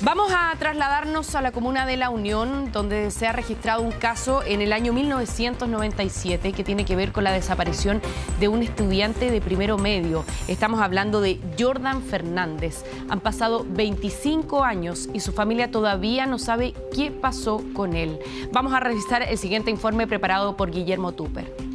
Vamos a trasladarnos a la comuna de La Unión, donde se ha registrado un caso en el año 1997 que tiene que ver con la desaparición de un estudiante de primero medio. Estamos hablando de Jordan Fernández. Han pasado 25 años y su familia todavía no sabe qué pasó con él. Vamos a revisar el siguiente informe preparado por Guillermo Tupper.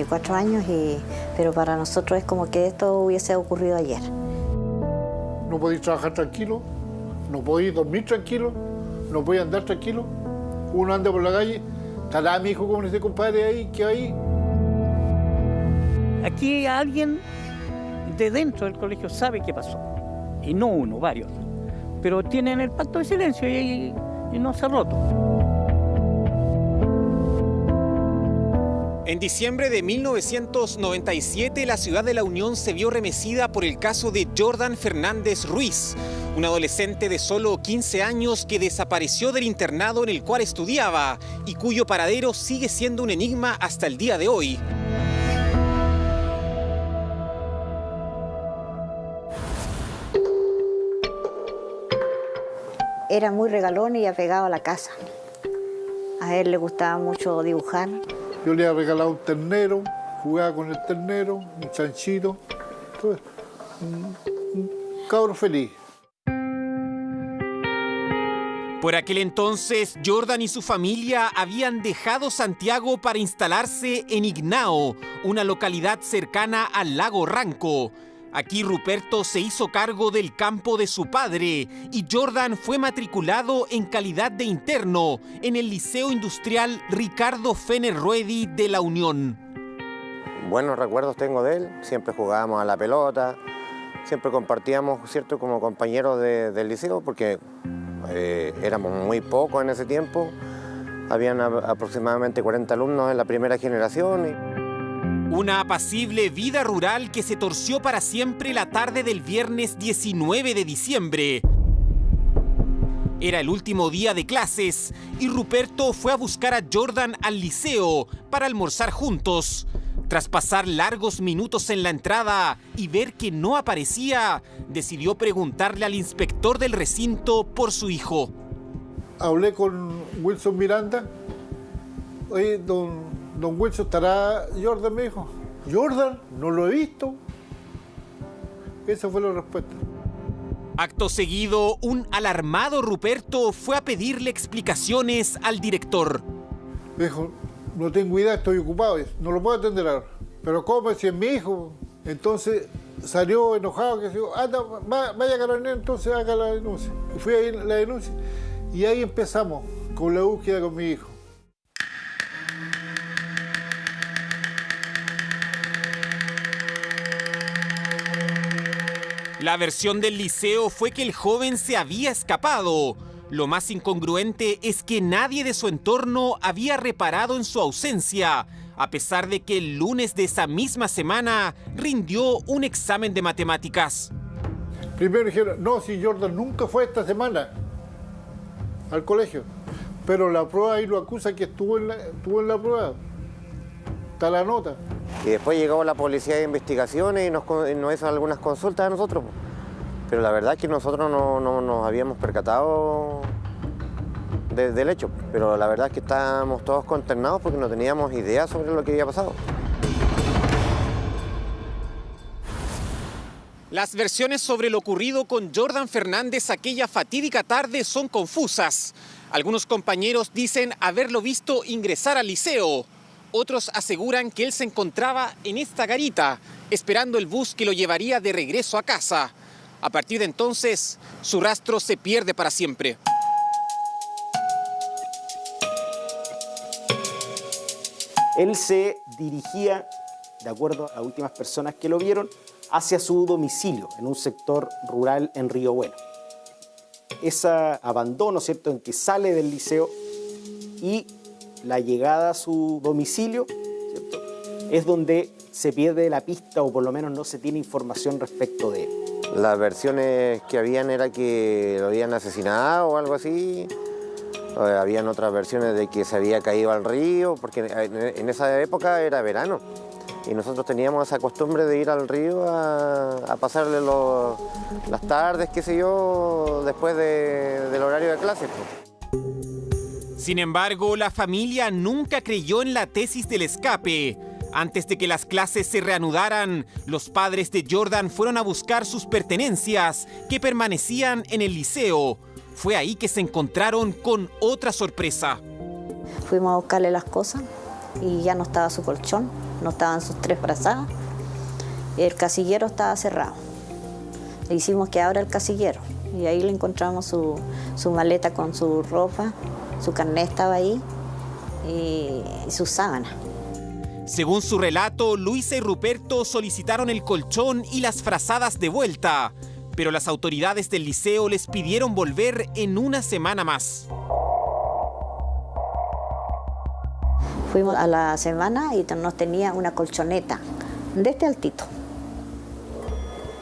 24 años, y, pero para nosotros es como que esto hubiese ocurrido ayer. No podéis trabajar tranquilo, no podéis dormir tranquilo, no podéis andar tranquilo. Uno anda por la calle, estará mi hijo con ese compadre ahí, que ahí. Aquí alguien de dentro del colegio sabe qué pasó. Y no uno, varios. Pero tienen el pacto de silencio y, y no se ha roto. En diciembre de 1997, la ciudad de La Unión se vio remecida por el caso de Jordan Fernández Ruiz, un adolescente de solo 15 años que desapareció del internado en el cual estudiaba y cuyo paradero sigue siendo un enigma hasta el día de hoy. Era muy regalón y apegado a la casa. A él le gustaba mucho dibujar. Yo le había regalado un ternero, jugaba con el ternero, un chanchito. Entonces, un, un cabro feliz. Por aquel entonces, Jordan y su familia habían dejado Santiago para instalarse en Ignao, una localidad cercana al lago Ranco. Aquí Ruperto se hizo cargo del campo de su padre y Jordan fue matriculado en calidad de interno en el Liceo Industrial Ricardo Fener Ruedi de La Unión. Buenos recuerdos tengo de él, siempre jugábamos a la pelota, siempre compartíamos, ¿cierto?, como compañeros de, del liceo, porque eh, éramos muy pocos en ese tiempo, habían aproximadamente 40 alumnos en la primera generación. Una apacible vida rural que se torció para siempre la tarde del viernes 19 de diciembre. Era el último día de clases y Ruperto fue a buscar a Jordan al liceo para almorzar juntos. Tras pasar largos minutos en la entrada y ver que no aparecía, decidió preguntarle al inspector del recinto por su hijo. Hablé con Wilson Miranda. Oye, don, don Wilson, ¿estará Jordan? Me dijo. Jordan, no lo he visto. Esa fue la respuesta. Acto seguido, un alarmado Ruperto fue a pedirle explicaciones al director. Dijo, no tengo idea, estoy ocupado, no lo puedo atender ahora. Pero ¿cómo? Si es mi hijo. Entonces salió enojado, que dijo, anda, vaya a carabinero, entonces haga la denuncia. Y fui a la denuncia y ahí empezamos con la búsqueda con mi hijo. La versión del liceo fue que el joven se había escapado. Lo más incongruente es que nadie de su entorno había reparado en su ausencia, a pesar de que el lunes de esa misma semana rindió un examen de matemáticas. Primero dijeron, no, si Jordan nunca fue esta semana al colegio, pero la prueba ahí lo acusa que estuvo en la, estuvo en la prueba. Está la nota. Y después llegó la policía de investigaciones y nos, hizo algunas consultas a nosotros. Pero la verdad es que nosotros no, no nos habíamos percatado de, del hecho. Pero la verdad es que estábamos todos consternados porque no teníamos idea sobre lo que había pasado. Las versiones sobre lo ocurrido con Jordan Fernández aquella fatídica tarde son confusas. Algunos compañeros dicen haberlo visto ingresar al liceo. Otros aseguran que él se encontraba en esta garita, esperando el bus que lo llevaría de regreso a casa. A partir de entonces, su rastro se pierde para siempre. Él se dirigía, de acuerdo a últimas personas que lo vieron, hacia su domicilio en un sector rural en Río Bueno. Ese abandono, ¿cierto?, en que sale del liceo y la llegada a su domicilio, es donde se pierde la pista o por lo menos no se tiene información respecto de él. Las versiones que habían era que lo habían asesinado o algo así. O habían otras versiones de que se había caído al río, porque en esa época era verano. Y nosotros teníamos esa costumbre de ir al río a, pasarle las tardes, qué sé yo, después del horario de clase. Sin embargo, la familia nunca creyó en la tesis del escape. Antes de que las clases se reanudaran, los padres de Jordan fueron a buscar sus pertenencias que permanecían en el liceo. Fue ahí que se encontraron con otra sorpresa. Fuimos a buscarle las cosas y ya no estaba su colchón, no estaban sus tres brazadas. El casillero estaba cerrado. Le hicimos que abra el casillero y ahí le encontramos su, su maleta con su ropa, su carnet estaba ahí y, y su sábana. Según su relato, Luisa y Ruperto solicitaron el colchón y las frazadas de vuelta, pero las autoridades del liceo les pidieron volver en una semana más. Fuimos a la semana y nos tenía una colchoneta de este altito.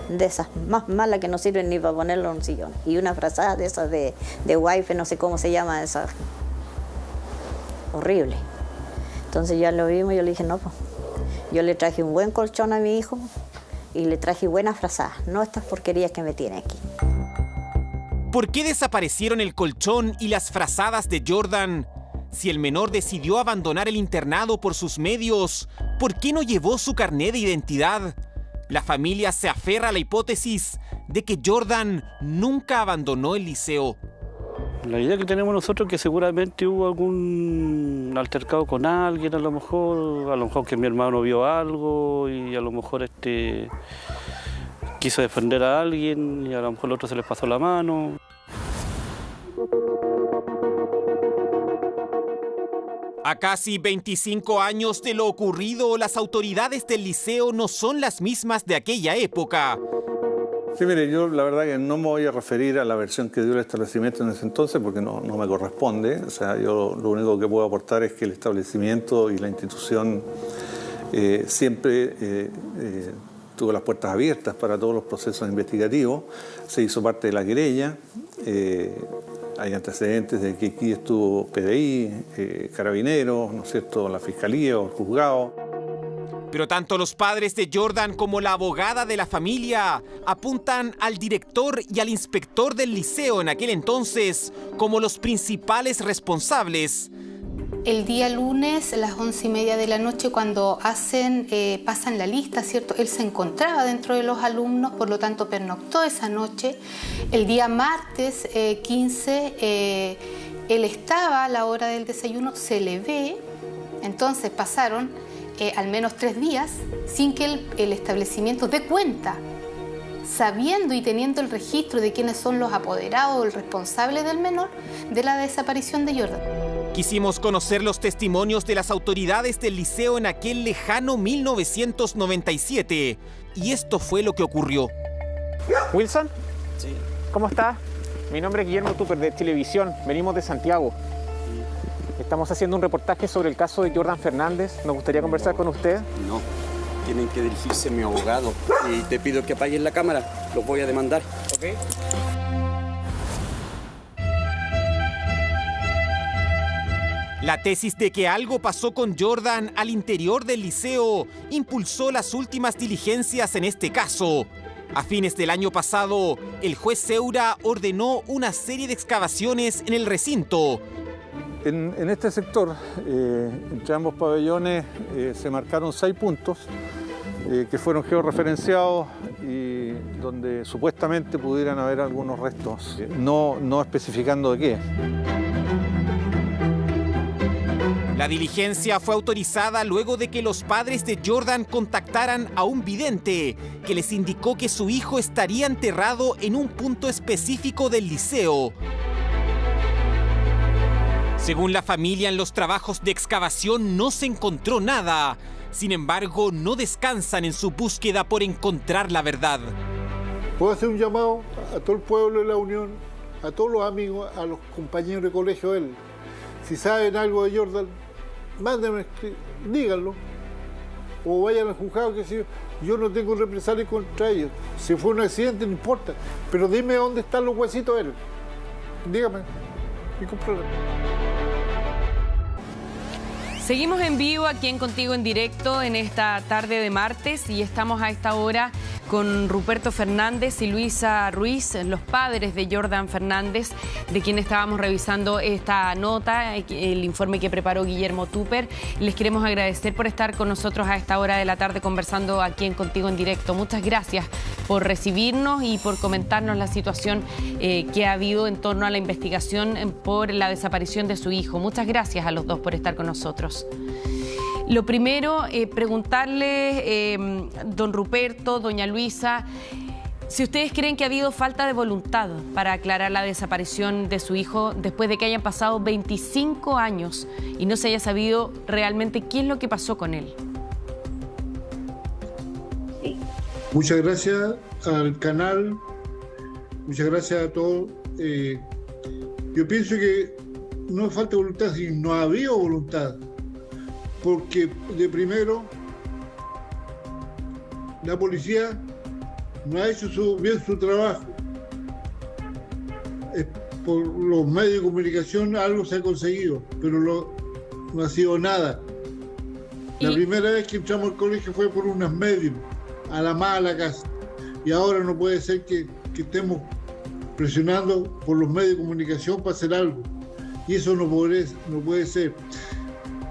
De esas más malas que no sirven ni para ponerlo en un sillón. Y una frazada de esas de, de wifi, no sé cómo se llama esa. Horrible. Entonces ya lo vimos y yo le dije, no, pues, yo le traje un buen colchón a mi hijo y le traje buenas frazadas, no estas porquerías que me tiene aquí. ¿Por qué desaparecieron el colchón y las frazadas de Jordan? Si el menor decidió abandonar el internado por sus medios, ¿por qué no llevó su carnet de identidad? La familia se aferra a la hipótesis de que Jordan nunca abandonó el liceo. La idea que tenemos nosotros es que seguramente hubo algún altercado con alguien, a lo mejor, a lo mejor que mi hermano vio algo y a lo mejor este quiso defender a alguien y a lo mejor el otro se les pasó la mano. Casi 25 años de lo ocurrido, las autoridades del liceo no son las mismas de aquella época. Sí, mire, yo la verdad que no me voy a referir a la versión que dio el establecimiento en ese entonces porque no, me corresponde. O sea, yo lo único que puedo aportar es que el establecimiento y la institución eh, siempre eh, eh, tuvo las puertas abiertas para todos los procesos investigativos. Se hizo parte de la querella. Hay antecedentes de que aquí estuvo PDI, Carabineros, ¿no es cierto?, la Fiscalía o el juzgado. Pero tanto los padres de Jordan como la abogada de la familia apuntan al director y al inspector del liceo en aquel entonces como los principales responsables. El día lunes, a las once y media de la noche, cuando hacen, eh, pasan la lista, ¿cierto? Él se encontraba dentro de los alumnos, por lo tanto pernoctó esa noche. El día martes 15, eh, eh, él estaba a la hora del desayuno, se le ve, entonces pasaron eh, al menos tres días sin que el, establecimiento dé cuenta, sabiendo y teniendo el registro de quiénes son los apoderados o el responsable del menor de la desaparición de Jordan. Quisimos conocer los testimonios de las autoridades del liceo en aquel lejano 1997 y esto fue lo que ocurrió. Wilson, sí. ¿cómo estás? Mi nombre es Guillermo Tupper de Televisión, venimos de Santiago. Estamos haciendo un reportaje sobre el caso de Jordan Fernández. Nos gustaría conversar con usted. No, tienen que dirigirse a mi abogado. Y te pido que apaguen la cámara. Los voy a demandar. Ok. La tesis de que algo pasó con Jordan al interior del liceo impulsó las últimas diligencias en este caso. A fines del año pasado, el juez Seura ordenó una serie de excavaciones en el recinto, en, este sector, eh, entre ambos pabellones, eh, se marcaron seis puntos eh, que fueron georreferenciados y donde supuestamente pudieran haber algunos restos, no, no especificando de qué. La diligencia fue autorizada luego de que los padres de Jordan contactaran a un vidente que les indicó que su hijo estaría enterrado en un punto específico del liceo. Según la familia, en los trabajos de excavación no se encontró nada. Sin embargo, no descansan en su búsqueda por encontrar la verdad. Puedo hacer un llamado a todo el pueblo de la Unión, a todos los amigos, a los compañeros de colegio de él. Si saben algo de Jordan, mándenme, díganlo. O vayan al juzgado, que si yo no tengo represalia contra ellos. Si fue un accidente, no importa. Pero dime dónde están los huesitos de él. Dígame. Y Seguimos en vivo aquí en Contigo en Directo en esta tarde de martes y estamos a esta hora con Ruperto Fernández y Luisa Ruiz, los padres de Jordan Fernández, de quien estábamos revisando esta nota, el informe que preparó Guillermo Tupper. Les queremos agradecer por estar con nosotros a esta hora de la tarde conversando aquí en Contigo en Directo. Muchas gracias por recibirnos y por comentarnos la situación eh, que ha habido en torno a la investigación por la desaparición de su hijo. Muchas gracias a los dos por estar con nosotros. Lo primero, eh, preguntarle, eh, don Ruperto, doña Luisa, si ustedes creen que ha habido falta de voluntad para aclarar la desaparición de su hijo después de que hayan pasado 25 años y no se haya sabido realmente qué es lo que pasó con él. Muchas gracias al canal, muchas gracias a todos. Eh, yo pienso que no falta voluntad, sino no ha habido voluntad porque de primero la policía no ha hecho bien su trabajo. por los medios de comunicación algo se ha conseguido, pero no ha sido nada. La primera vez que entramos al colegio fue por unas medios, a la mala casa. Y ahora no puede ser que, que estemos presionando por los medios de comunicación para hacer algo. Y eso no puede, no puede ser.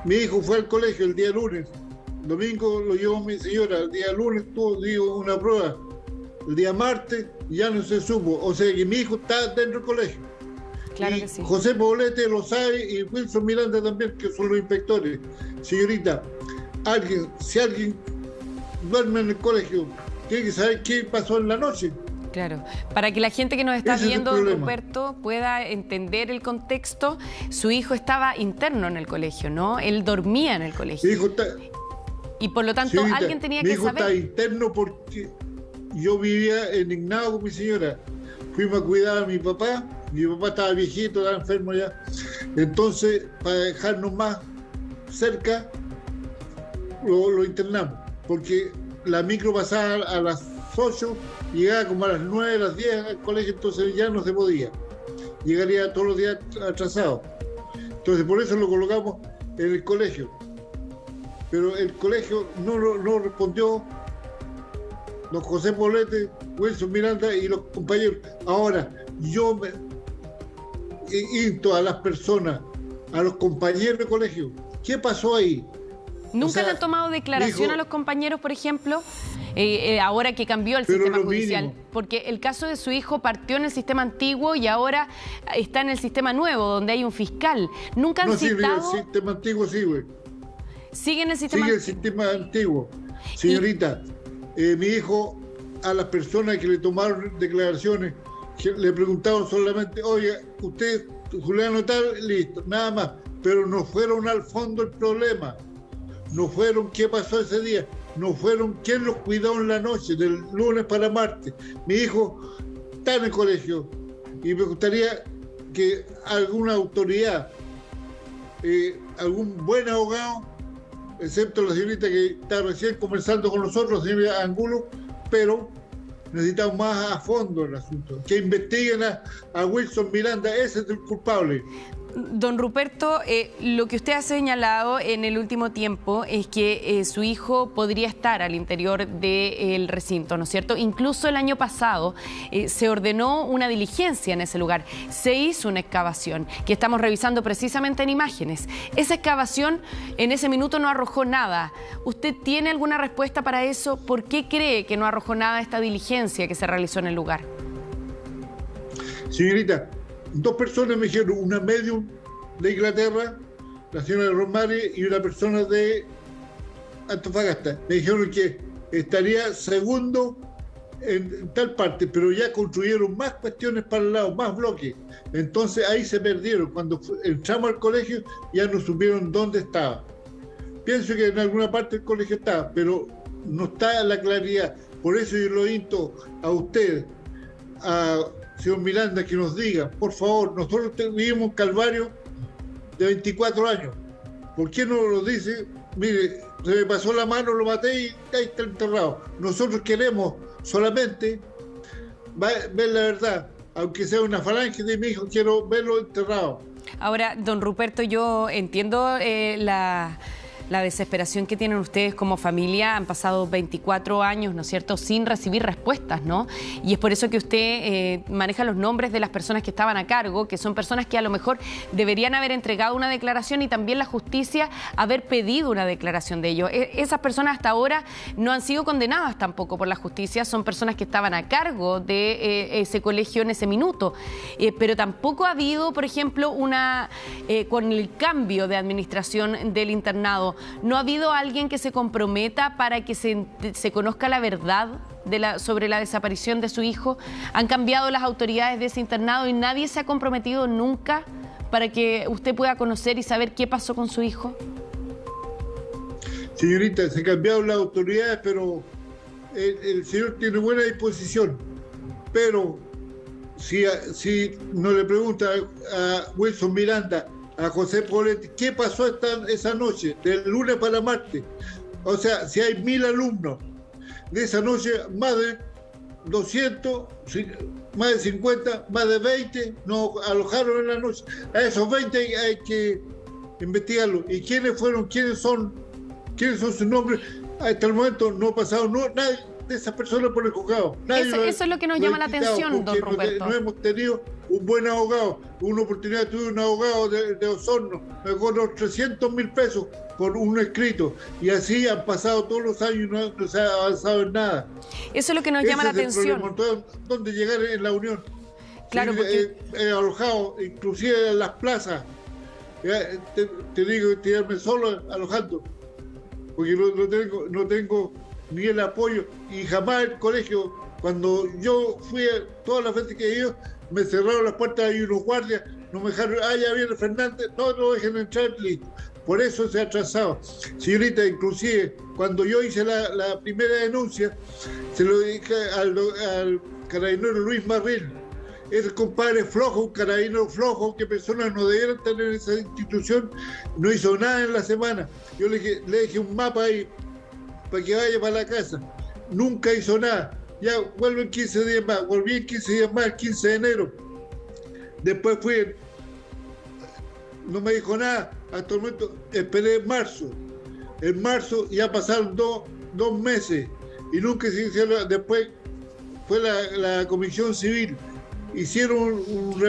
Mi hijo fue al colegio el día lunes. Domingo lo llevó mi señora. El día lunes tuvo digo, una prueba. El día martes ya no se supo. O sea que mi hijo está dentro del colegio. Claro que sí. José Poblete lo sabe y Wilson Miranda también, que son los inspectores. Señorita, alguien, si alguien duerme en el colegio, tiene que saber qué pasó en la noche. Claro, para que la gente que nos está viendo, Roberto, pueda entender el contexto, su hijo estaba interno en el colegio, ¿no? Él dormía en el colegio. Mi hijo está... Y por lo tanto, alguien tenía que saber. Mi hijo está interno porque yo vivía indignado con mi señora. Fuimos a cuidar a mi papá, mi papá estaba viejito, estaba enfermo ya. Entonces, para dejarnos más cerca, lo, lo internamos, porque la micro pasaba a las 8 llegaba como a las 9, a las 10 al colegio, entonces ya no se podía. Llegaría todos los días atrasado. Entonces por eso lo colocamos en el colegio. Pero el colegio no, no respondió. Los José Polete, Wilson Miranda y los compañeros. Ahora, yo me insto a las personas, a los compañeros de colegio. ¿Qué pasó ahí? ¿Nunca le han tomado declaración a los compañeros, por ejemplo? Eh, eh, ahora que cambió el sistema judicial. Porque el caso de su hijo partió en el sistema antiguo y ahora está en el sistema nuevo, donde hay un fiscal. Nunca han no, citado... Sí, el sistema antiguo sí, güey. ¿Sigue en el sistema Sigue el sistema antiguo. Señorita, eh, mi hijo, a las personas que le tomaron declaraciones, le preguntaron solamente, oye, usted, Julián tal, listo, nada más. Pero no fueron al fondo el problema. No fueron qué pasó ese día no fueron quien los cuidó en la noche, del lunes para martes. Mi hijo está en el colegio y me gustaría que alguna autoridad, eh, algún buen abogado, excepto la señorita que está recién conversando con nosotros, señora Angulo, pero necesitamos más a fondo el asunto, que investiguen a, a Wilson Miranda, ese es el culpable. Don Ruperto, eh, lo que usted ha señalado en el último tiempo es que eh, su hijo podría estar al interior del recinto, ¿no es cierto? Incluso el año pasado eh, se ordenó una diligencia en ese lugar, se hizo una excavación que estamos revisando precisamente en imágenes. Esa excavación en ese minuto no arrojó nada. ¿Usted tiene alguna respuesta para eso? ¿Por qué cree que no arrojó nada esta diligencia que se realizó en el lugar? Señorita, dos personas me dijeron, una medium de Inglaterra, la señora Romari, y una persona de Antofagasta. Me dijeron que estaría segundo en tal parte, pero ya construyeron más cuestiones para el lado, más bloques. Entonces ahí se perdieron. Cuando entramos al colegio ya no supieron dónde estaba. Pienso que en alguna parte del colegio está, pero no está la claridad. Por eso yo lo insto a usted, a señor Miranda, que nos diga, por favor, nosotros vivimos Calvario de 24 años. ¿Por qué no lo dice mire, se me pasó la mano, lo maté y ahí está enterrado. Nosotros queremos solamente ver la verdad, aunque sea una falange de mi hijo, quiero verlo enterrado. Ahora, don Ruperto, yo entiendo eh, la la desesperación que tienen ustedes como familia. Han pasado 24 años, ¿no es cierto?, sin recibir respuestas, ¿no? Y es por eso que usted eh, maneja los nombres de las personas que estaban a cargo, que son personas que a lo mejor deberían haber entregado una declaración y también la justicia haber pedido una declaración de ellos. E, esas personas hasta ahora no han sido condenadas tampoco por la justicia, son personas que estaban a cargo de eh, ese colegio en ese minuto. Eh, pero tampoco ha habido, por ejemplo, una con el cambio de administración del internado, ¿No ha habido alguien que se comprometa para que se, conozca la verdad sobre la desaparición de su hijo? Han cambiado las autoridades de ese internado y nadie se ha comprometido nunca para que usted pueda conocer y saber qué pasó con su hijo. Señorita, se cambiaron las autoridades, pero el, señor tiene buena disposición. Pero si, si no le pregunta a Wilson Miranda, a José Poletti, ¿qué pasó esta, esa noche, del lunes para martes? O sea, si hay mil alumnos, de esa noche más de 200, más de 50, más de 20 nos alojaron en la noche. A esos 20 hay, que investigarlo. ¿Y quiénes fueron? ¿Quiénes son? ¿Quiénes son sus nombres? Hasta el momento no ha pasado no, nadie de esas personas por el juzgado. Eso, eso, es lo que nos llama la atención, don Roberto. No hemos tenido un buen abogado. Una oportunidad tuve un abogado de, Osorno, me cobró 300 mil pesos por un escrito. Y así han pasado todos los años y no, se ha avanzado en nada. Eso es lo que nos llama la atención. ¿Dónde llegar en la Unión? Claro, porque... He, alojado, inclusive en las plazas. Te, te digo, tirarme solo alojando. Porque no, tengo, no tengo ni el apoyo. Y jamás el colegio, cuando yo fui todas las veces que he me cerraron las puertas y unos guardias, no me dejaron, ah, ya viene Fernández, no, no dejen entrar, listo. Por eso se ha atrasado. Señorita, inclusive, cuando yo hice la, primera denuncia, se lo dije al, carabinero Luis Marril, ese compadre flojo, un carabinero flojo, que personas no debieran tener en esa institución, no hizo nada en la semana. Yo le dije, le dije un mapa ahí para que vaya para la casa. Nunca hizo nada ya vuelvo en 15 días más, volví en 15 días más, el 15 de enero. Después fui, no me dijo nada, hasta el momento esperé en marzo. En marzo ya pasaron dos, meses y nunca se hicieron, después fue la, comisión civil, hicieron un,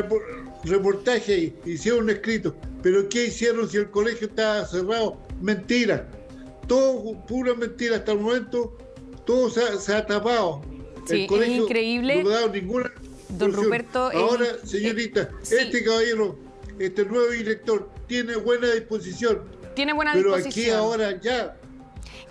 reportaje hicieron un escrito, pero ¿qué hicieron si el colegio estaba cerrado? Mentira, todo pura mentira hasta el momento, todo se ha tapado. Sí, es increíble. No ninguna. Don Roberto. Ahora, señorita, este caballero, este nuevo director, tiene buena disposición. Tiene buena disposición. Pero aquí ahora ya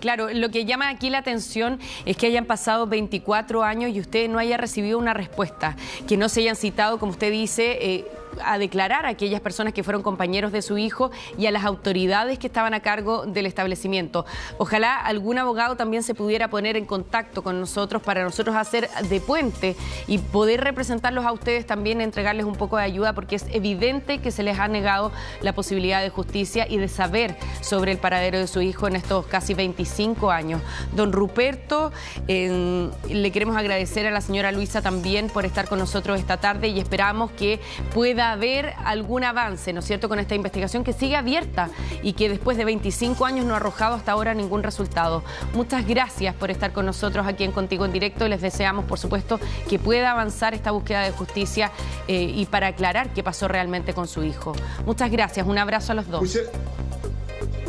Claro, lo que llama aquí la atención es que hayan pasado 24 años y usted no haya recibido una respuesta, que no se hayan citado, como usted dice, eh, a declarar a aquellas personas que fueron compañeros de su hijo y a las autoridades que estaban a cargo del establecimiento. Ojalá algún abogado también se pudiera poner en contacto con nosotros para nosotros hacer de puente y poder representarlos a ustedes también, entregarles un poco de ayuda, porque es evidente que se les ha negado la posibilidad de justicia y de saber sobre el paradero de su hijo en estos casi 25 años. Don Ruperto, le queremos agradecer a la señora Luisa también por estar con nosotros esta tarde y esperamos que pueda haber algún avance, ¿no es cierto?, con esta investigación que sigue abierta y que después de 25 años no ha arrojado hasta ahora ningún resultado. Muchas gracias por estar con nosotros aquí en Contigo en Directo y les deseamos, por supuesto, que pueda avanzar esta búsqueda de justicia eh, y para aclarar qué pasó realmente con su hijo. Muchas gracias, un abrazo a los dos.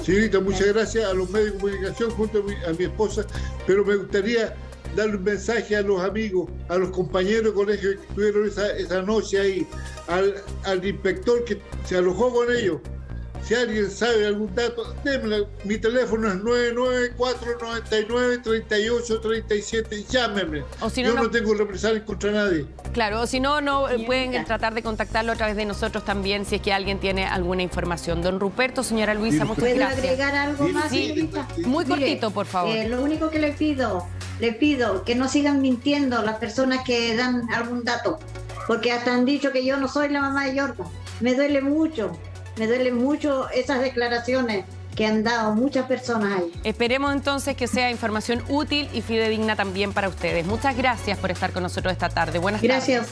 señorita, muchas gracias a los medios de comunicación junto a mi esposa, pero me gustaría darle un mensaje a los amigos, a los compañeros de colegio que estuvieron esa, esa noche ahí, al, al, inspector que se alojó con ellos. Si alguien sabe algún dato, démelo. Mi teléfono es 994-99-3837. Llámeme. O si no, Yo no, tengo represalias contra nadie. Claro, o si no, no pueden tratar de contactarlo a través de nosotros también si es que alguien tiene alguna información. Don Ruperto, señora Luisa, muchas ¿Puedo gracias. agregar algo más? Sí, muy cortito, por favor. Eh, lo único que le pido le pido que no sigan mintiendo las personas que dan algún dato, porque hasta han dicho que yo no soy la mamá de Jordan. Me duele mucho, me duele mucho esas declaraciones que han dado muchas personas ahí. Esperemos entonces que sea información útil y fidedigna también para ustedes. Muchas gracias por estar con nosotros esta tarde. Buenas Gracias. tardes.